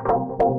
প্রতিদিন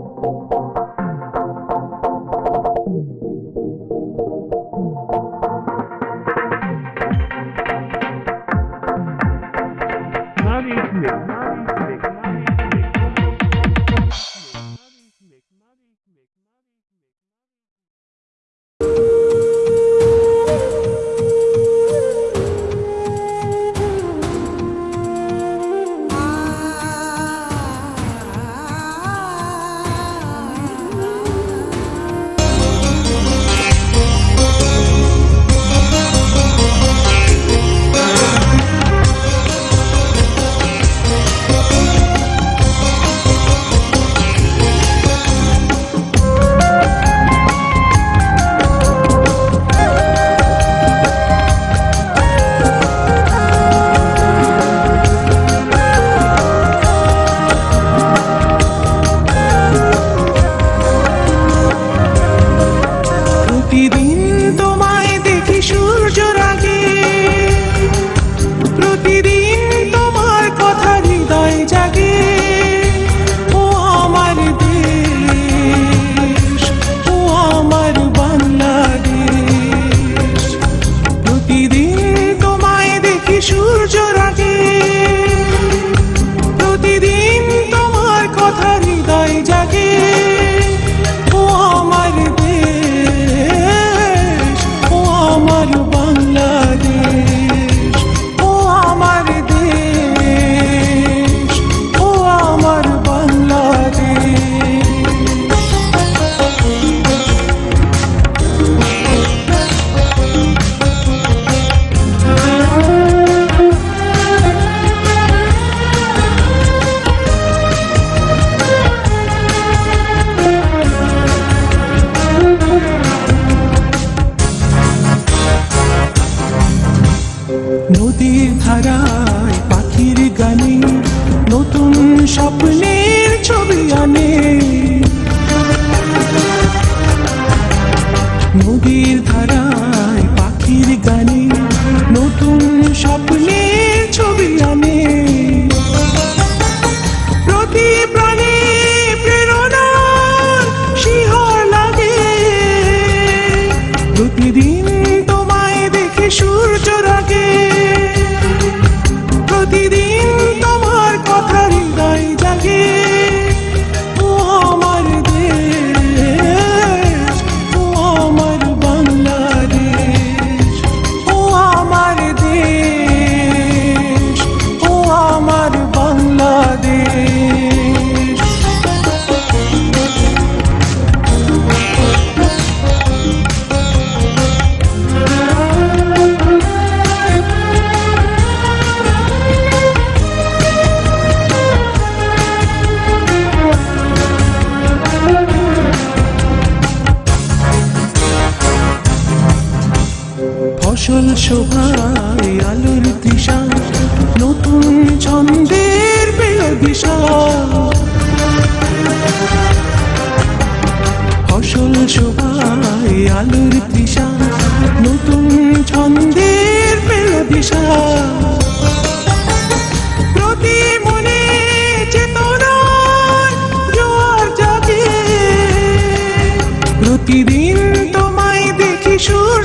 ধারায় পাখির গানে নতুন স্বপ্নের ছবি আনে। নদীর ধারায় পাখির গানে নতুন স্বপ্নের ছবি আনে। ফসল শোভায় আলোর দিশা, নতুন ছন্দের পেল দিশা। ফসল শোভায় আলোর দিশা, নতুন ছন্দের পেল দিশা। প্রতিদিন তোমায় দেখি সুর